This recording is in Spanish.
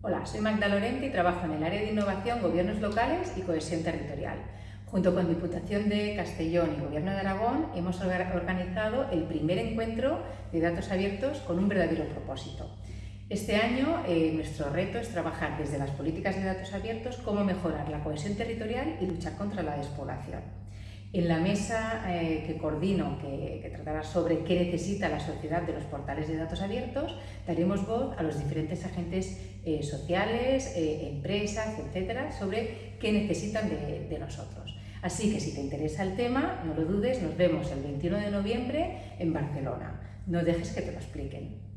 Hola, soy Magda Lorente y trabajo en el área de innovación, gobiernos locales y cohesión territorial. Junto con Diputación de Castellón y Gobierno de Aragón hemos organizado el primer encuentro de datos abiertos con un verdadero propósito. Este año eh, nuestro reto es trabajar desde las políticas de datos abiertos cómo mejorar la cohesión territorial y luchar contra la despoblación. En la mesa eh, que coordino, que, tratará sobre qué necesita la sociedad de los portales de datos abiertos, daremos voz a los diferentes agentes eh, sociales, eh, empresas, etcétera, sobre qué necesitan de, de nosotros. Así que si te interesa el tema, no lo dudes, nos vemos el 21 de noviembre en Barcelona. No dejes que te lo expliquen.